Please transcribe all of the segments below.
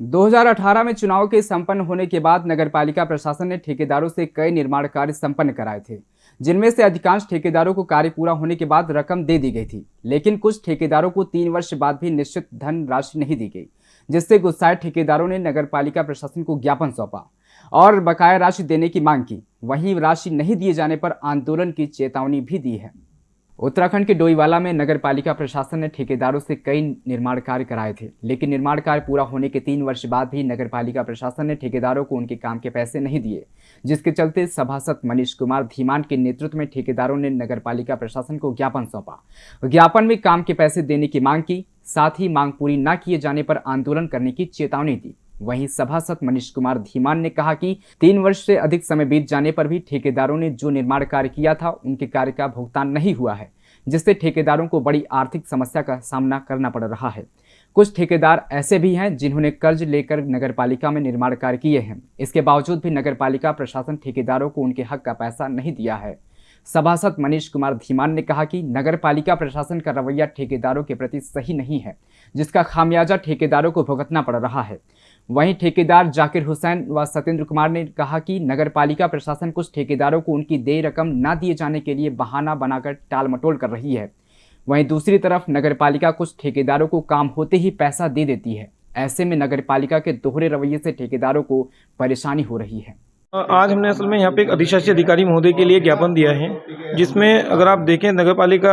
2018 में चुनाव के संपन्न होने के बाद नगरपालिका प्रशासन ने ठेकेदारों से कई निर्माण कार्य संपन्न कराए थे, जिनमें से अधिकांश ठेकेदारों को कार्य पूरा होने के बाद रकम दे दी गई थी, लेकिन कुछ ठेकेदारों को तीन वर्ष बाद भी निश्चित धन राशि नहीं दी गई, जिससे गुस्साए ठेकेदारों ने नगरपालिका प्रशासन को ज्ञापन सौंपा और बकाया राशि देने की मांग की। वहीं राशि नहीं दिए जाने पर आंदोलन की चेतावनी भी दी है। उत्तराखंड के डोईवाला में नगर पालिका प्रशासन ने ठेकेदारों से कई निर्माण कार्य कराए थे, लेकिन निर्माण कार्य पूरा होने के तीन वर्ष बाद भी नगर पालिका प्रशासन ने ठेकेदारों को उनके काम के पैसे नहीं दिए, जिसके चलते सभासद मनीष कुमार धीमान के नेतृत्व में ठेकेदारों ने नगर पालिका प्रशासन को ज्ञापन सौंपा। ज्ञापन में काम के पैसे देने की मांग की, साथ ही मांग पूरी न किए जाने पर आंदोलन करने की चेतावनी दी। वहीं सभासद मनीष कुमार धीमान ने कहा कि तीन वर्ष से अधिक समय बीत जाने पर भी ठेकेदारों ने जो निर्माण कार्य किया था, उनके कार्य का भुगतान नहीं हुआ है, जिससे ठेकेदारों को बड़ी आर्थिक समस्या का सामना करना पड़ रहा है। कुछ ठेकेदार ऐसे भी हैं जिन्होंने कर्ज लेकर नगरपालिका में निर्माण कार्य किए हैं। इसके बावजूद भी नगरपालिका प्रशासन ठेकेदारों को उनके हक का पैसा नहीं दिया है। सभासद मनीष कुमार धीमान ने कहा कि नगर पालिका प्रशासन का रवैया ठेकेदारों के प्रति सही नहीं है, जिसका खामियाजा ठेकेदारों को भुगतना पड़ रहा है। वहीं ठेकेदार जाकिर हुसैन व सत्येंद्र कुमार ने कहा कि नगर पालिका प्रशासन कुछ ठेकेदारों को उनकी देय रकम न दिए जाने के लिए बहाना बनाकर टाल मटोल कर रही है। वहीं दूसरी तरफ़ नगर पालिका कुछ ठेकेदारों को काम होते ही पैसा दे देती है। ऐसे में नगर पालिका के दोहरे रवैये से ठेकेदारों को परेशानी हो रही है। आज हमने असल में यहाँ पे एक अधिशासी अधिकारी महोदय के लिए ज्ञापन दिया है जिसमें अगर आप देखें नगर पालिका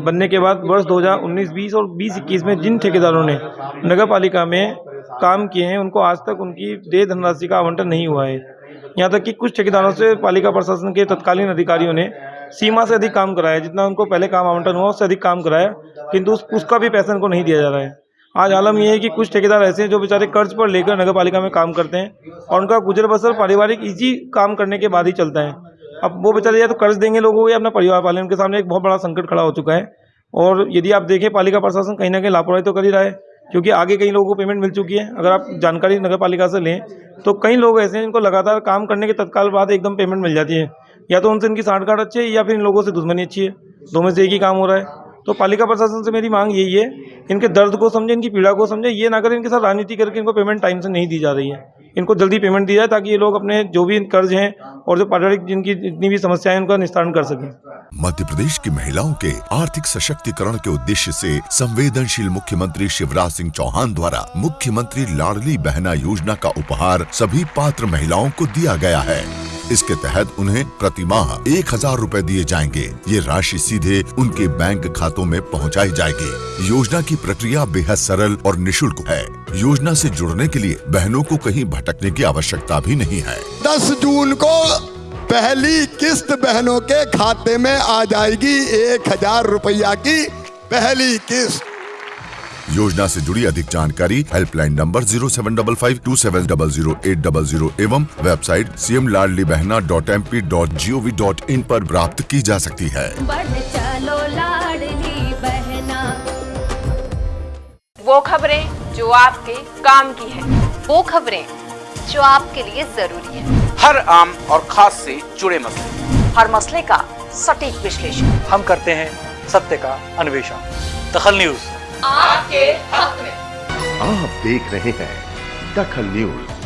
बनने के बाद वर्ष 2019, 20 और 20, 21 में जिन ठेकेदारों ने नगर पालिका में काम किए हैं उनको आज तक उनकी देय धनराशि का आवंटन नहीं हुआ है। यहाँ तक कि कुछ ठेकेदारों से पालिका प्रशासन के तत्कालीन अधिकारियों ने सीमा से अधिक काम कराया जितना उनको पहले काम आवंटन हुआ उससे अधिक काम कराया किंतु उस, उसका भी पैसा उनको नहीं दिया जा रहा है। आज आलम यह है कि कुछ ठेकेदार ऐसे हैं जो बेचारे कर्ज पर लेकर नगर पालिका में काम करते हैं और उनका गुजर बसर पारिवारिक इजी काम करने के बाद ही चलता है। अब वो बेचारे या तो कर्ज देंगे लोगों को या अपना परिवार पालें उनके सामने एक बहुत बड़ा संकट खड़ा हो चुका है और यदि आप देखें, पालिका प्रशासन कहीं ना कहीं लापरवाही तो कर ही रहा है, क्योंकि आगे कई लोगों को पेमेंट मिल चुकी है। अगर आप जानकारी नगर पालिका से लें तो कई लोग ऐसे हैं जिनको लगातार काम करने के तत्काल बाद एकदम पेमेंट मिल जाती है। या तो उनसे इनकी साठ गांठ अच्छी है या फिर इन लोगों से दुश्मनी अच्छी है। दो में से एक ही काम हो रहा है। तो पालिका प्रशासन से मेरी मांग यही है, इनके दर्द को समझे, इनकी पीड़ा को समझे, ये ना करें इनके साथ राजनीति करके इनको पेमेंट टाइम से नहीं दी जा रही है। इनको जल्दी पेमेंट दी जाए ताकि ये लोग अपने जो भी कर्ज हैं और जो पारिवारिक जिनकी जितनी भी समस्याएँ उनका निस्तारण कर सकें। मध्य प्रदेश की महिलाओं के आर्थिक सशक्तिकरण के उद्देश्य से संवेदनशील मुख्यमंत्री शिवराज सिंह चौहान द्वारा मुख्यमंत्री लाडली बहना योजना का उपहार सभी पात्र महिलाओं को दिया गया है। इसके तहत उन्हें प्रति माह एक हज़ार रूपए दिए जाएँगे। ये राशि सीधे उनके बैंक खातों में पहुंचाई जाएगी। योजना की प्रक्रिया बेहद सरल और निशुल्क है। योजना से जुड़ने के लिए बहनों को कहीं भटकने की आवश्यकता भी नहीं है। दस जून को पहली किस्त बहनों के खाते में आ जाएगी एक हज़ार रुपया की पहली किस्त। योजना से जुड़ी अधिक जानकारी helpline number zero seven double five two seven double zero eight double zero एवं website C M Ladli Behna dot M P dot G O V dot in पर प्राप्त की जा सकती है। चलो बहना। वो खबरें जो आपके काम की है। वो खबरें जो आपके लिए ज़रूरी है। हर आम और खास से जुड़े मसले। हर मसले का सटीक विश्लेषण। हम करते हैं सत्य का अन्वेषण। दखल न्यूज़। आपके हक में। आप देख रहे हैं दखल न्यूज़।